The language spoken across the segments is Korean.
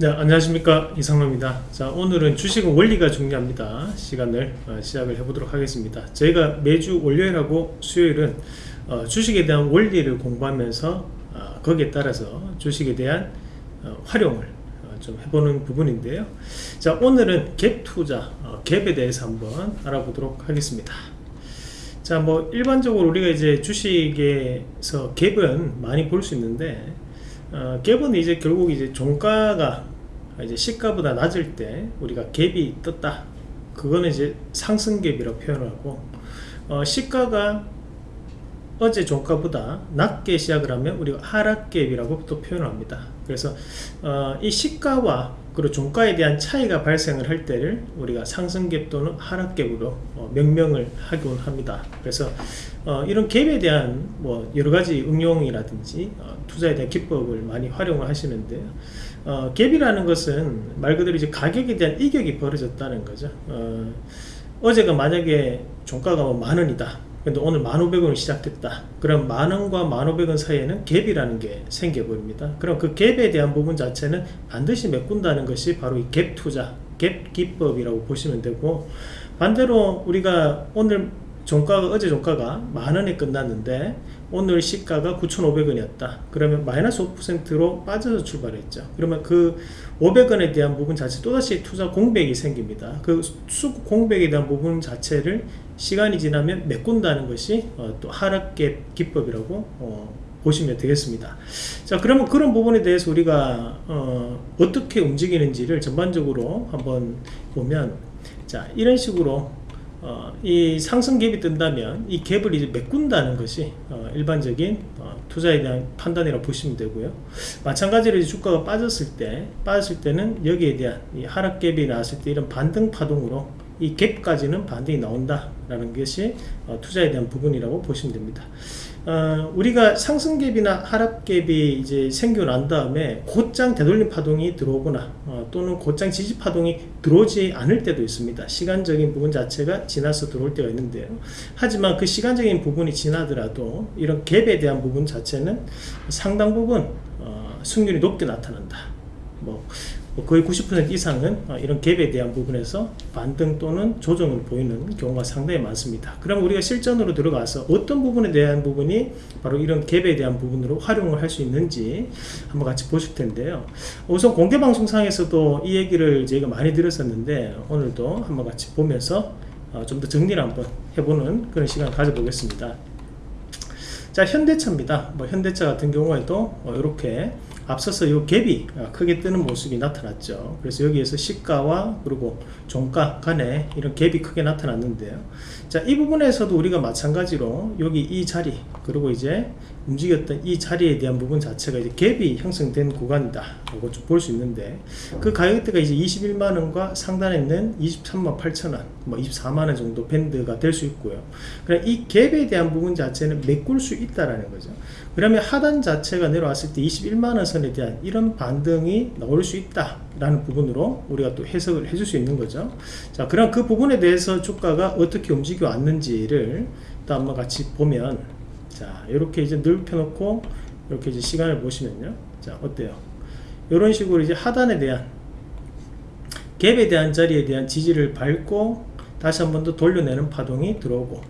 네 안녕하십니까. 이상로입니다. 자 오늘은 주식은 원리가 중요합니다. 시간을 어, 시작을 해보도록 하겠습니다. 저희가 매주 월요일하고 수요일은 어, 주식에 대한 원리를 공부하면서 어, 거기에 따라서 주식에 대한 어, 활용을 어, 좀 해보는 부분인데요. 자 오늘은 갭 투자 어, 갭에 대해서 한번 알아보도록 하겠습니다. 자뭐 일반적으로 우리가 이제 주식에서 갭은 많이 볼 수 있는데 어, 갭은 이제 결국 이제 종가가 이제 시가보다 낮을 때 우리가 갭이 떴다. 그거는 이제 상승 갭이라고 표현하고 어, 시가가 어제 종가보다 낮게 시작을 하면 우리가 하락 갭이라고 또 표현합니다. 그래서 어, 이 시가와 그리고 종가에 대한 차이가 발생을 할 때를 우리가 상승갭 또는 하락갭으로 어, 명명을 하곤 합니다. 그래서 어, 이런 갭에 대한 뭐 여러가지 응용이라든지 어, 투자에 대한 기법을 많이 활용을 하시는데요 어, 갭이라는 것은 말 그대로 이제 가격에 대한 이격이 벌어졌다는 거죠. 어, 어제가 만약에 종가가 뭐 만원이다 근데 오늘 1500원이 시작됐다. 그럼 만원과 1500원 사이에는 갭이라는 게 생겨버립니다. 그럼 그 갭에 대한 부분 자체는 반드시 메꾼다는 것이 바로 이 갭 투자 갭 기법이라고 보시면 되고 반대로 우리가 오늘 종가가 어제 종가가 만원에 끝났는데 오늘 시가가 9,500원이었다. 그러면 마이너스 5%로 빠져서 출발했죠. 그러면 그 500원에 대한 부분 자체 또다시 투자 공백이 생깁니다. 그 수급 공백에 대한 부분 자체를 시간이 지나면 메꾼다는 것이 어, 또 하락갭 기법이라고 어, 보시면 되겠습니다. 자 그러면 그런 부분에 대해서 우리가 어, 떻게 움직이는지를 전반적으로 한번 보면 자 이런 식으로 어, 이 상승 갭이 뜬다면 이 갭을 이제 메꾼다는 것이 어, 일반적인 어, 투자에 대한 판단이라고 보시면 되고요. 마찬가지로 주가가 빠졌을 때 빠졌을 때는 여기에 대한 이 하락 갭이 나왔을 때 이런 반등 파동으로 이 갭까지는 반등이 나온다라는 것이 어, 투자에 대한 부분이라고 보시면 됩니다. 어, 우리가 상승갭이나 하락갭이 이제 생겨난 다음에 곧장 되돌림 파동이 들어오거나 어, 또는 곧장 지지 파동이 들어오지 않을 때도 있습니다. 시간적인 부분 자체가 지나서 들어올 때가 있는데요. 하지만 그 시간적인 부분이 지나더라도 이런 갭에 대한 부분 자체는 상당 부분 어, 승률이 높게 나타난다. 뭐뭐 거의 90% 이상은 어, 이런 갭에 대한 부분에서 반등 또는 조정을 보이는 경우가 상당히 많습니다. 그럼 우리가 실전으로 들어가서 어떤 부분에 대한 부분이 바로 이런 갭에 대한 부분으로 활용을 할 수 있는지 한번 같이 보실 텐데요. 우선 공개방송상에서도 이 얘기를 저희가 많이 들었었는데 오늘도 한번 같이 보면서 어, 좀더 정리를 한번 해보는 그런 시간을 가져보겠습니다. 자 현대차입니다. 뭐 현대차 같은 경우에도 이렇게 앞서서 이 갭이 크게 뜨는 모습이 나타났죠. 그래서 여기에서 시가와 그리고 종가 간에 이런 갭이 크게 나타났는데요 자 이 부분에서도 우리가 마찬가지로 여기 이 자리 그리고 이제 움직였던 이 자리에 대한 부분 자체가 이제 갭이 형성된 구간이다. 이거 좀볼 수 있는데 그 가격대가 이제 21만원과 상단에 있는 23만 8천원 뭐 24만원 정도 밴드가 될 수 있고요. 그럼 이 갭에 대한 부분 자체는 메꿀 수 있다라는 거죠. 그러면 하단 자체가 내려왔을 때 21만원 선에 대한 이런 반등이 나올 수 있다 라는 부분으로 우리가 또 해석을 해줄 수 있는 거죠. 자 그럼 그 부분에 대해서 주가가 어떻게 움직 여 왔는지를 또 한번 같이 보면 자 이렇게 이제 넓혀 놓고 이렇게 이제 시간을 보시면요. 자 어때요? 이런 식으로 이제 하단에 대한 갭에 대한 자리에 대한 지지를 밟고 다시 한 번 더 돌려내는 파동이 들어오고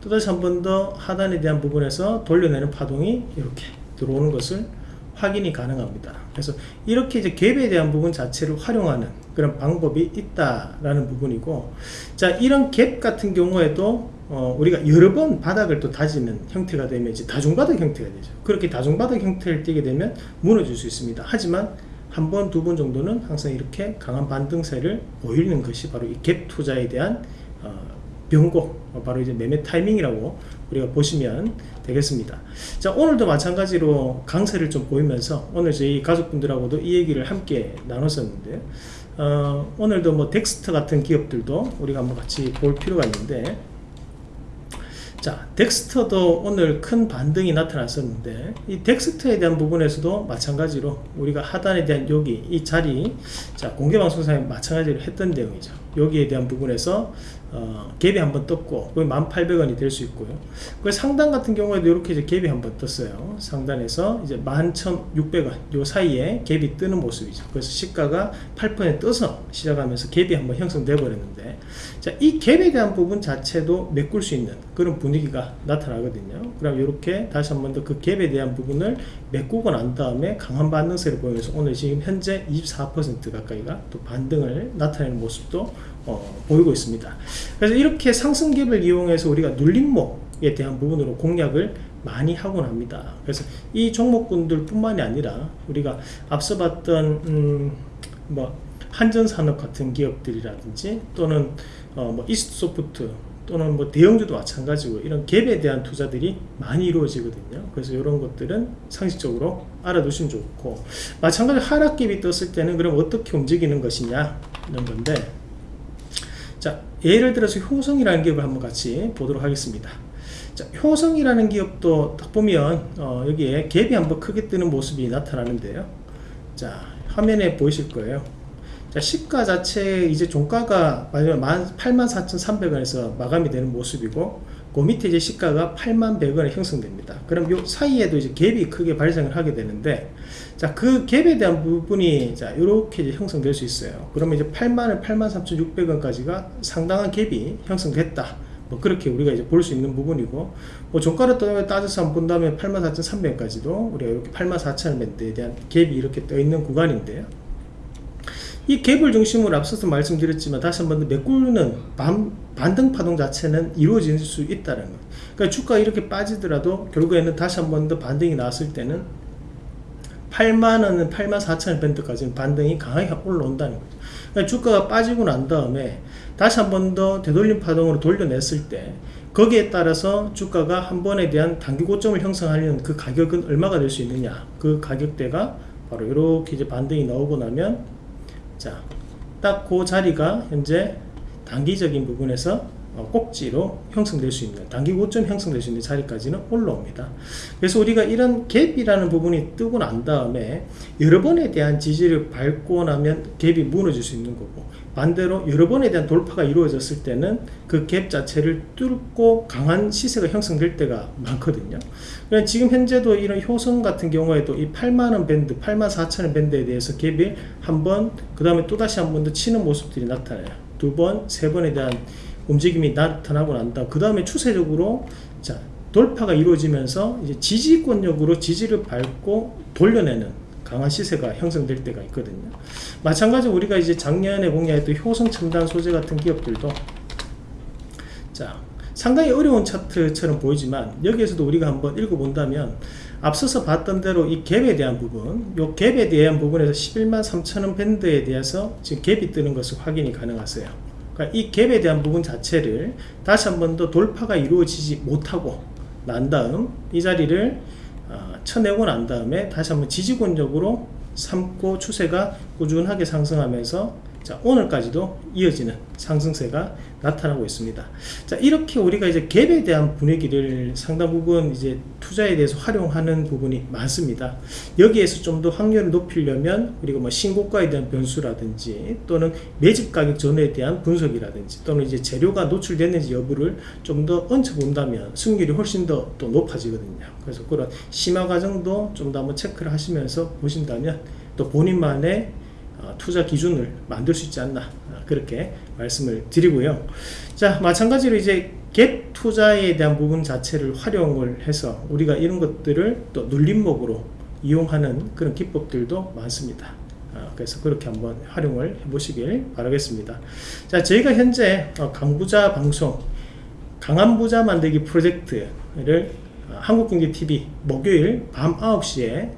또 다시 한 번 더 하단에 대한 부분에서 돌려내는 파동이 이렇게 들어오는 것을 확인이 가능합니다. 그래서 이렇게 이제 갭에 대한 부분 자체를 활용하는 그런 방법이 있다라는 부분이고 자 이런 갭 같은 경우에도 어, 우리가 여러 번 바닥을 또 다지는 형태가 되면 이제 다중바닥 형태가 되죠. 그렇게 다중바닥 형태를 띠게 되면 무너질 수 있습니다. 하지만 한 번, 두 번 정도는 항상 이렇게 강한 반등세를 보이는 것이 바로 이 갭 투자에 대한 어, 변곡, 어, 바로 이제 매매 타이밍이라고 우리가 보시면 되겠습니다. 자, 오늘도 마찬가지로 강세를 좀 보이면서 오늘 저희 가족분들하고도 이 얘기를 함께 나눴었는데, 어, 오늘도 뭐 덱스터 같은 기업들도 우리가 한번 같이 볼 필요가 있는데, 자 덱스터도 오늘 큰 반등이 나타났었는데 이 덱스터에 대한 부분에서도 마찬가지로 우리가 하단에 대한 여기 이 자리 자 공개방송상에 마찬가지로 했던 내용이죠 여기에 대한 부분에서 어, 갭이 한번 떴고 그게 1800원이 될 수 있고요. 그 상단 같은 경우에도 이렇게 이제 갭이 한번 떴어요. 상단에서 이제 11600원 요 사이에 갭이 뜨는 모습이죠. 그래서 시가가 8% 떠서 시작하면서 갭이 한번 형성돼 버렸는데 자이 갭에 대한 부분 자체도 메꿀 수 있는 그런 분위기가 나타나거든요. 그럼 이렇게 다시 한번 더 그 갭에 대한 부분을 메꾸고 난 다음에 강한 반등세를 보이면서 오늘 지금 현재 24% 가까이가 또 반등을 나타내는 모습도 어, 보이고 있습니다. 그래서 이렇게 상승갭을 이용해서 우리가 눌림목에 대한 부분으로 공략을 많이 하곤 합니다. 그래서 이 종목군들 뿐만이 아니라 우리가 앞서 봤던 음, 뭐 한전산업 같은 기업들이라든지 또는 어, 뭐 이스트소프트 또는 뭐 대형주도 마찬가지고 이런 갭에 대한 투자들이 많이 이루어지거든요. 그래서 이런 것들은 상식적으로 알아두시면 좋고 마찬가지로 하락갭이 떴을 때는 그럼 어떻게 움직이는 것이냐 이런 건데 자 예를 들어서 효성이라는 기업을 한번 같이 보도록 하겠습니다. 자 효성이라는 기업도 딱 보면 어, 여기에 갭이 한번 크게 뜨는 모습이 나타나는데요. 자 화면에 보이실 거예요. 자, 시가 자체 이제 종가가 마지막 84,300원에서 마감이 되는 모습이고 그 밑에 이제 시가가 8만 100원에 형성됩니다. 그럼 요 사이에도 이제 갭이 크게 발생을 하게 되는데 자, 그 갭에 대한 부분이 자, 요렇게 이제 형성될 수 있어요. 그러면 이제 8만원, 83,600원까지가 상당한 갭이 형성됐다. 뭐 그렇게 우리가 이제 볼 수 있는 부분이고 뭐 종가를 따져서 한번 본다면 84,300원까지도 우리가 이렇게 84,000원에 대한 갭이 이렇게 떠 있는 구간인데요. 이 갭을 중심으로 앞서서 말씀드렸지만 다시 한번 메꾸는 반, 반등 파동 자체는 이루어질 수 있다는 거 그러니까 주가 이렇게 빠지더라도 결국에는 다시 한번 더 반등이 나왔을 때는 8만원은 8만 4천원 밴드까지는 반등이 강하게 올라온다는 거죠. 그러니까 주가가 빠지고 난 다음에 다시 한 번 더 되돌림 파동으로 돌려냈을 때 거기에 따라서 주가가 한 번에 대한 단기 고점을 형성하려는 그 가격은 얼마가 될 수 있느냐. 그 가격대가 바로 이렇게 이제 반등이 나오고 나면 자, 딱 그 자리가 현재 단기적인 부분에서 어, 꼭지로 형성될 수 있는 단기 고점 형성될 수 있는 자리까지는 올라옵니다. 그래서 우리가 이런 갭이라는 부분이 뜨고 난 다음에 여러 번에 대한 지지를 밟고 나면 갭이 무너질 수 있는 거고 반대로 여러 번에 대한 돌파가 이루어졌을 때는 그 갭 자체를 뚫고 강한 시세가 형성될 때가 많거든요. 그러니까 지금 현재도 이런 효성 같은 경우에도 이 8만원 밴드 8만 4천원 밴드에 대해서 갭이 한번 그 다음에 또다시 한 번 더 치는 모습들이 나타나요. 두 번, 세 번에 대한 움직임이 나타나고 난 다음 그 다음에 추세적으로 자 돌파가 이루어지면서 이제 지지권력으로 지지를 밟고 돌려내는 강한 시세가 형성될 때가 있거든요. 마찬가지로 우리가 이제 작년에 공략했던 효성 첨단 소재 같은 기업들도 자 상당히 어려운 차트처럼 보이지만 여기에서도 우리가 한번 읽어본다면 앞서서 봤던 대로 이 갭에 대한 부분 이 갭에 대한 부분에서 11만 3천원 밴드에 대해서 지금 갭이 뜨는 것을 확인이 가능하세요 그러니까 이 갭에 대한 부분 자체를 다시 한 번 더 돌파가 이루어지지 못하고 난 다음 이 자리를 어, 쳐내고 난 다음에 다시 한번 지지권적으로 삼고 추세가 꾸준하게 상승하면서 자 오늘까지도 이어지는 상승세가 나타나고 있습니다. 자 이렇게 우리가 이제 갭에 대한 분위기를 상당 부분 이제 투자에 대해서 활용하는 부분이 많습니다. 여기에서 좀 더 확률을 높이려면 우리가 뭐 신고가에 대한 변수라든지 또는 매집 가격 전에 대한 분석이라든지 또는 이제 재료가 노출됐는지 여부를 좀 더 얹혀 본다면 승률이 훨씬 더 또 높아지거든요. 그래서 그런 심화 과정도 좀 더 한번 체크를 하시면서 보신다면 또 본인만의 어, 투자 기준을 만들 수 있지 않나 어, 그렇게 말씀을 드리고요. 자 마찬가지로 이제 갭 투자에 대한 부분 자체를 활용을 해서 우리가 이런 것들을 또 눌림목으로 이용하는 그런 기법들도 많습니다. 어, 그래서 그렇게 한번 활용을 해 보시길 바라겠습니다. 자 저희가 현재 강부자 방송 강한 부자 만들기 프로젝트를 한국경제TV 목요일 밤 9시에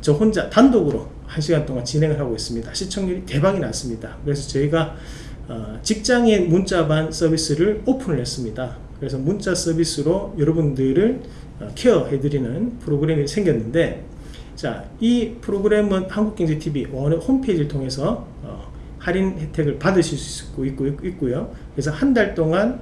저 혼자 단독으로 1시간 동안 진행을 하고 있습니다. 시청률이 대박이 났습니다. 그래서 저희가 어, 직장인 문자반 서비스를 오픈을 했습니다. 그래서 문자 서비스로 여러분들을 어, 케어해드리는 프로그램이 생겼는데 자, 이 프로그램은 한국경제TV 홈페이지를 통해서 어, 할인 혜택을 받으실 수 있고, 있고, 있고요. 그래서 한 달 동안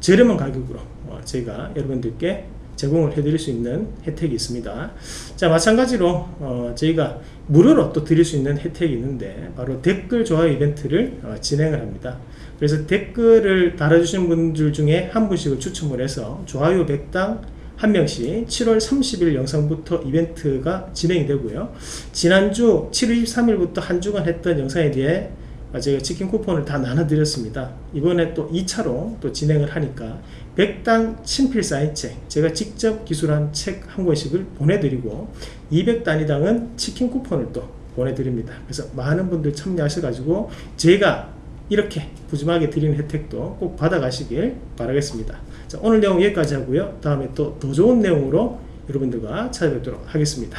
저렴한 가격으로 어, 제가 여러분들께 제공을 해드릴 수 있는 혜택이 있습니다 자 마찬가지로 어, 저희가 무료로 또 드릴 수 있는 혜택이 있는데 바로 댓글 좋아요 이벤트를 어, 진행을 합니다 그래서 댓글을 달아주신 분들 중에 한 분씩을 추첨을 해서 좋아요 100당 한 명씩 7월 30일 영상부터 이벤트가 진행이 되고요. 지난주 7월 23일부터 한 주간 했던 영상에 대해 제가 치킨 쿠폰을 다 나눠드렸습니다. 이번에 또 2차로 또 진행을 하니까 100당 친필 사인 책 제가 직접 기술한 책 한 권씩을 보내드리고 200단위당은 치킨 쿠폰을 또 보내드립니다. 그래서 많은 분들 참여하셔 가지고 제가 이렇게 푸짐하게 드리는 혜택도 꼭 받아가시길 바라겠습니다. 자, 오늘 내용 여기까지 하고요. 다음에 또 더 좋은 내용으로 여러분들과 찾아뵙도록 하겠습니다.